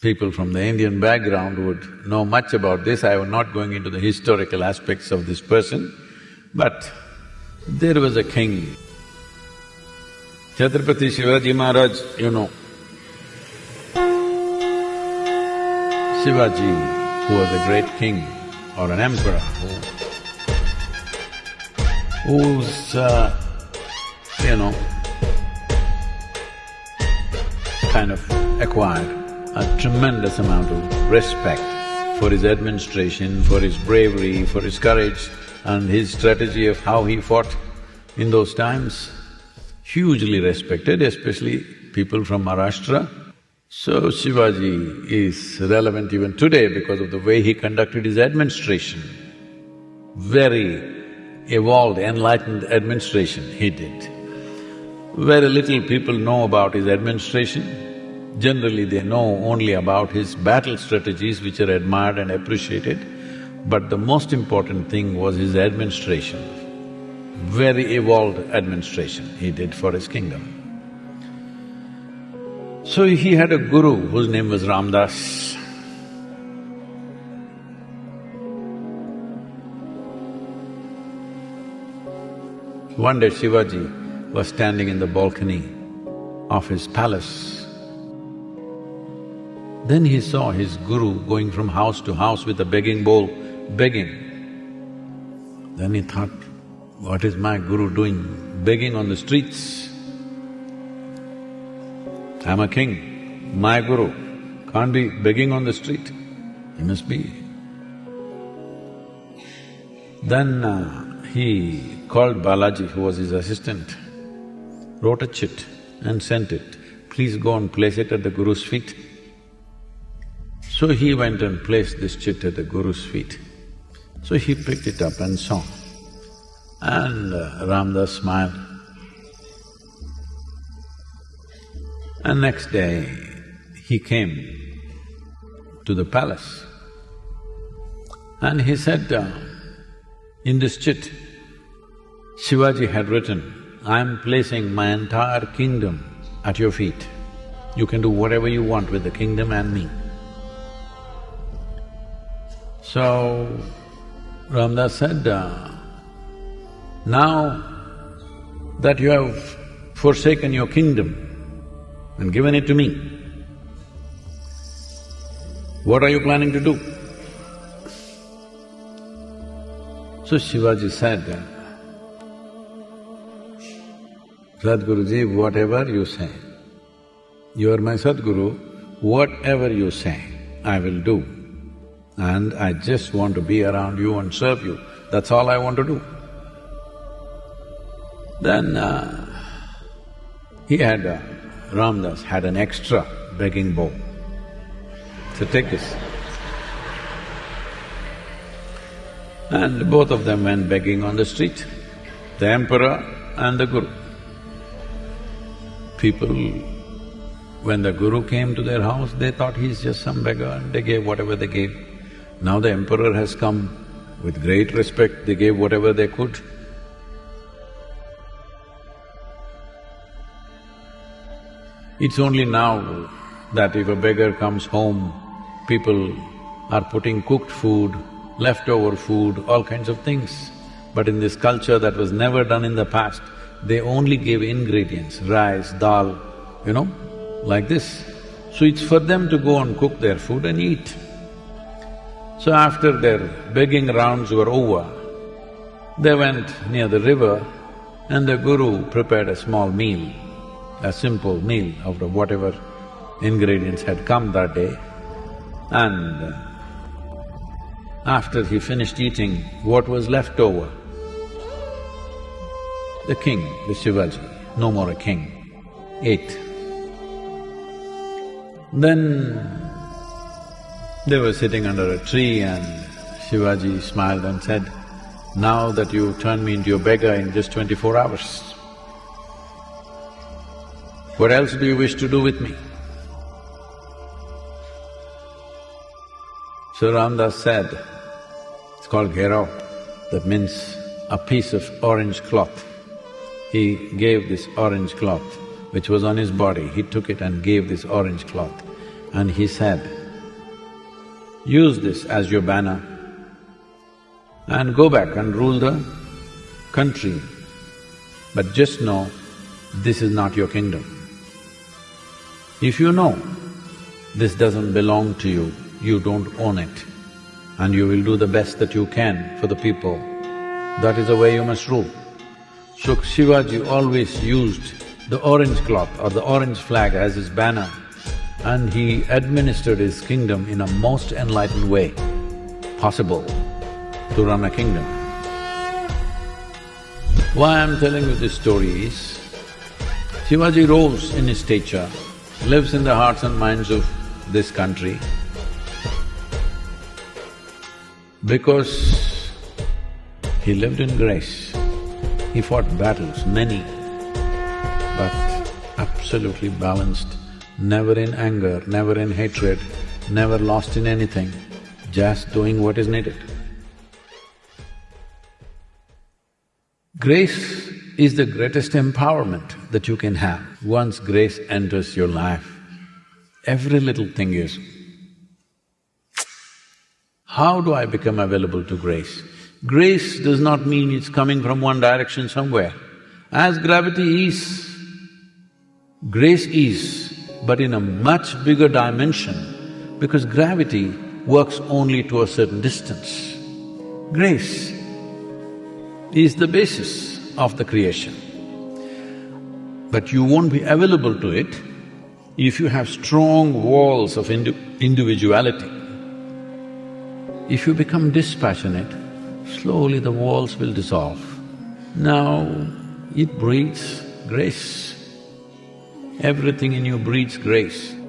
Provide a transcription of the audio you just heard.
people from the Indian background would know much about this, I am not going into the historical aspects of this person, but there was a king. Chhatrapati Shivaji Maharaj, you know. Shivaji, who was a great king or an emperor, who, who's, uh, you know, kind of acquired a tremendous amount of respect for his administration, for his bravery, for his courage and his strategy of how he fought in those times. Hugely respected, especially people from Maharashtra. So Shivaji is relevant even today because of the way he conducted his administration. Very evolved, enlightened administration he did. Very little people know about his administration. Generally, they know only about his battle strategies which are admired and appreciated, but the most important thing was his administration. Very evolved administration he did for his kingdom. So he had a guru whose name was Ramdas. One day Shivaji was standing in the balcony of his palace then he saw his guru going from house to house with a begging bowl, begging. Then he thought, what is my guru doing, begging on the streets? I'm a king, my guru can't be begging on the street, he must be. Then uh, he called Balaji, who was his assistant, wrote a chit and sent it, please go and place it at the guru's feet. So he went and placed this chit at the Guru's feet. So he picked it up and saw. And uh, Ramdas smiled. And next day, he came to the palace. And he said, uh, in this chit, Shivaji had written, I'm placing my entire kingdom at your feet. You can do whatever you want with the kingdom and me. So, Ramdas said, now that you have forsaken your kingdom and given it to me, what are you planning to do? So Shivaji said, Sadhguruji, whatever you say, you are my Sadhguru, whatever you say, I will do and I just want to be around you and serve you, that's all I want to do. Then uh, he had… Uh, Ramdas had an extra begging bowl. So take this. And both of them went begging on the street, the emperor and the guru. People, when the guru came to their house, they thought he's just some beggar and they gave whatever they gave. Now the emperor has come, with great respect they gave whatever they could. It's only now that if a beggar comes home, people are putting cooked food, leftover food, all kinds of things. But in this culture that was never done in the past, they only gave ingredients, rice, dal, you know, like this. So it's for them to go and cook their food and eat. So after their begging rounds were over, they went near the river and the guru prepared a small meal, a simple meal out of whatever ingredients had come that day. And after he finished eating, what was left over? The king, the Shivaji, no more a king, ate. Then they were sitting under a tree and Shivaji smiled and said, now that you've turned me into a beggar in just twenty-four hours, what else do you wish to do with me? So Ramdas said, it's called gherao, that means a piece of orange cloth. He gave this orange cloth, which was on his body, he took it and gave this orange cloth. and he said, use this as your banner and go back and rule the country. But just know, this is not your kingdom. If you know this doesn't belong to you, you don't own it, and you will do the best that you can for the people, that is the way you must rule. So Shivaji always used the orange cloth or the orange flag as his banner and he administered his kingdom in a most enlightened way possible to run a kingdom. Why I'm telling you this story is, Shivaji rose in his stature, lives in the hearts and minds of this country because he lived in grace. He fought battles, many, but absolutely balanced, never in anger, never in hatred, never lost in anything, just doing what is needed. Grace is the greatest empowerment that you can have. Once grace enters your life, every little thing is, how do I become available to grace? Grace does not mean it's coming from one direction somewhere. As gravity is, grace is, but in a much bigger dimension, because gravity works only to a certain distance. Grace is the basis of the creation. But you won't be available to it if you have strong walls of indi individuality. If you become dispassionate, slowly the walls will dissolve. Now, it breathes grace. Everything in you breathes grace.